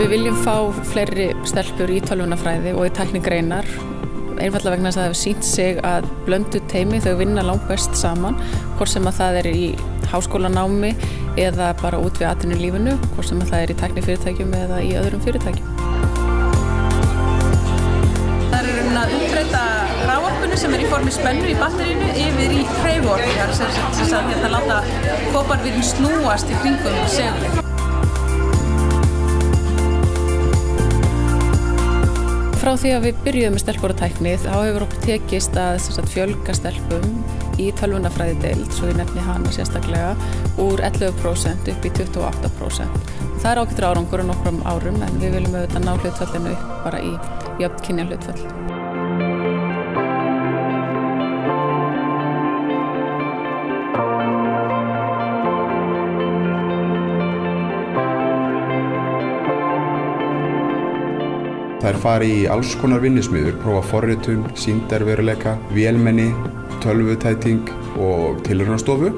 Við viljum fá fleiri stelpur í tölvunafræði og í teknigreinar einfallega vegna þess að það hefur sínt sig að blöndu teimi þau vinna langt best saman hvort sem að það er í háskólanámi eða bara út við atvinnu lífinu hvort sem að það er í teknifyrirtækjum eða í öðrum fyrirtækjum. Það er um að umbreyta ráorkunni sem er í formi spennu í batterínu yfir í hreyforku, það er sem sagt að hérna láta koparvirinn snúast í kringum segli. Frá því að við byrjuðum með stelpur og tækni þá hefur okkur tekist að sagt, fjölga stelpum í tölvunafræði deild, svo ég nefni hana sérstaklega, úr 11% upp í 28%. Það er ákveður árangur á nokkrum árum en við viljum auðvitað ná hlutfallinu upp bara í jöfn kynja hlutfall. Það er farið í alls konar vinnismiður, prófa forritun, síndarveruleika, vélmenni, tölvutæting og tilhörnastofu.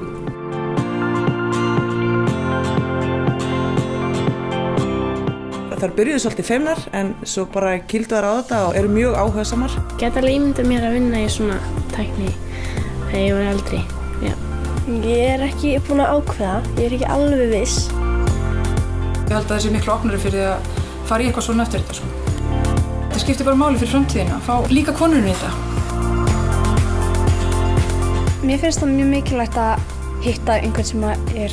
Það byrjuði svolítið feimnar en svo bara kilduðar á þetta og eru mjög áhuga samar. Geta alveg ímyndað mér að vinna í svona tækni þegar ég var eldri. Já. Ég er ekki búin að ákveða, ég er ekki alveg viss. Ég held að það sé miklu opnari fyrir að fara í eitthvað svona eftir þetta sko. Það skiptir bara máli fyrir framtíðina að fá líka konurinn í þetta. Mér finnst það mjög mikilvægt að hitta einhvern sem er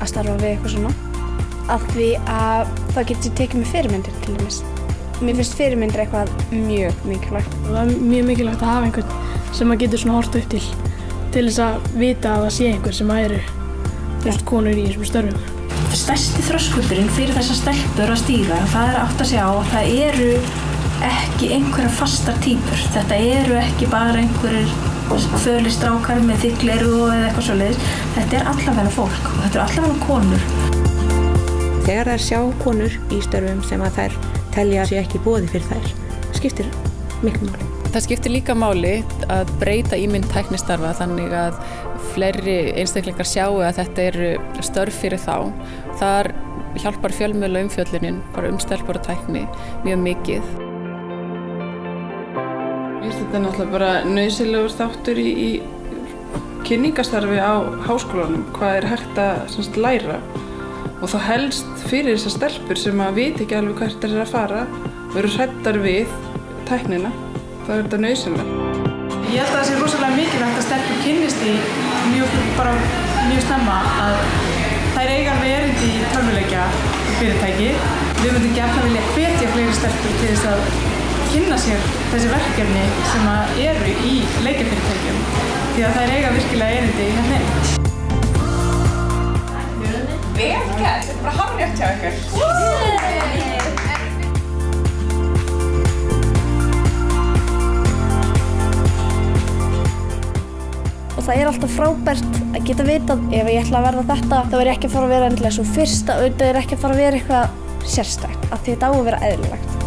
að starfa við eitthvað svona. Af því að það getur tekið með fyrirmyndir til dæmis. Mér finnst fyrirmyndir eitthvað mjög mikilvægt. Það er mjög mikilvægt að hafa einhvern sem maður getur svona hort upp til til þess að vita að það sé einhver sem eru just, konur í þessum störfum. Stærsti þröskuldurinn fyrir þessar stelpur að stíga það er átt að segja á að það eru ekki einhverja fastar týpur. Þetta eru ekki bara einhverjir fölistrákar með þykleru eða eitthvað svoleiðis. Þetta er allavega fólk og þetta er allavega konur. Þegar þær sjá konur í störfum sem að þær telja sér ekki bóði fyrir þær, skiptir miklu máli. Það skiptir líka máli að breyta ímynd tæknistarfa þannig að fleiri einstaklingar sjáu að þetta eru störf fyrir þá. Þar hjálpar fjölmjöla umfjöllunin, bara umstelpur og tækni, mjög mikið. Þetta er náttúrulega bara nöysilegur þáttur í, í kynningastarfi á háskólanum, hvað er hægt að semst, læra og þá helst fyrir þessar stelpur sem að viti ekki alveg hvert það er að fara og eru hrættar við tæknina, þá er þetta nöysilega. Ég held að það sé rosalega mikilvægt að stelpur kynnist í mjög, bara mjög snemma að þær eiga alveg erindi í tölvuleikja fyrirtæki. Við myndum gefna vilja hvetja fleiri stelpur til þess að kynna sér þessi verkefni sem eru í leikjafyrirtækjum því að þær eiga virkilega erindi í hérna. Vel gert, þetta er bara hafnjátt hjá ykkur. Það er alltaf frábært að geta vitað ef ég ætla að verða þetta þá er ég ekki að fara að vera endilega svo fyrsta þetta er ekki að fara að vera eitthvað sérstækt af því þetta á að vera eðlilegt.